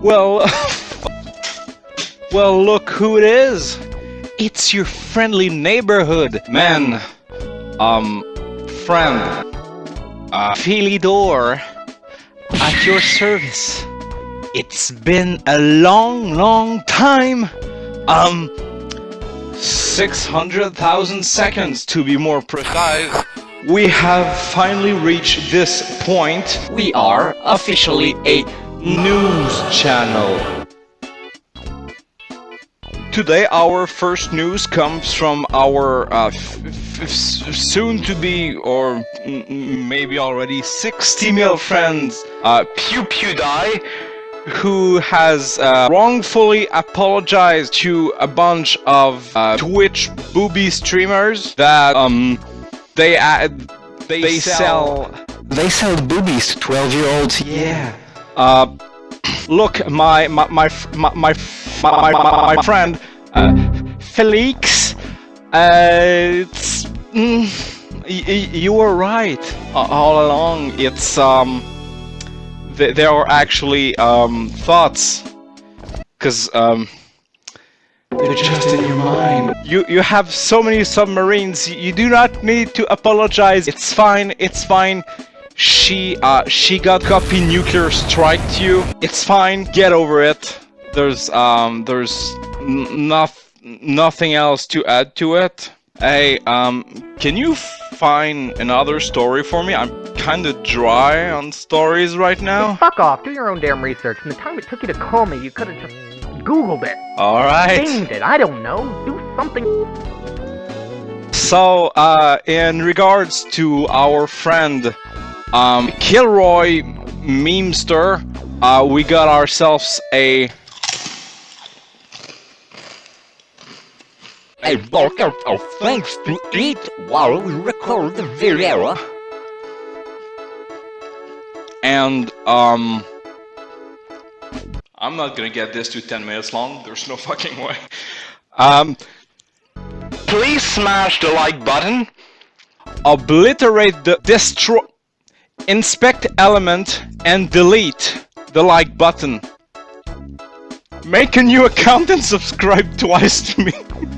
Well, well, look who it is. It's your friendly neighborhood man. Um, friend. Uh, Philidor. At your service. It's been a long, long time. Um, 600,000 seconds to be more precise. We have finally reached this point. We are officially a news channel. Today our first news comes from our uh, soon to be or maybe already 60 mil friends uh, Pew PewDie who has uh, wrongfully apologized to a bunch of uh, Twitch booby streamers that um they uh, they, they sell, sell they sell boobies to 12 year olds yeah uh, look, my my my my my my, my, my friend uh, Felix, uh, it's mm, you were right all along. It's um, th there are actually um thoughts, cause um. They're just in your mind. You you have so many submarines. You do not need to apologize. It's fine. It's fine. She, uh, she got copy nuclear strike to you. It's fine, get over it. There's, um, there's noth nothing else to add to it. Hey, um, can you find another story for me? I'm kinda dry on stories right now. fuck off, do your own damn research. From the time it took you to call me, you could've just Googled it. Alright. Gamed it, I don't know. Do something. So, uh, in regards to our friend um, Kilroy Memester, uh, we got ourselves a a bucket of things to eat while we record the video. And, um... I'm not gonna get this to 10 minutes long, there's no fucking way. Um... Please smash the like button. Obliterate the destroy... Inspect element and delete the like button. Make a new account and subscribe twice to me.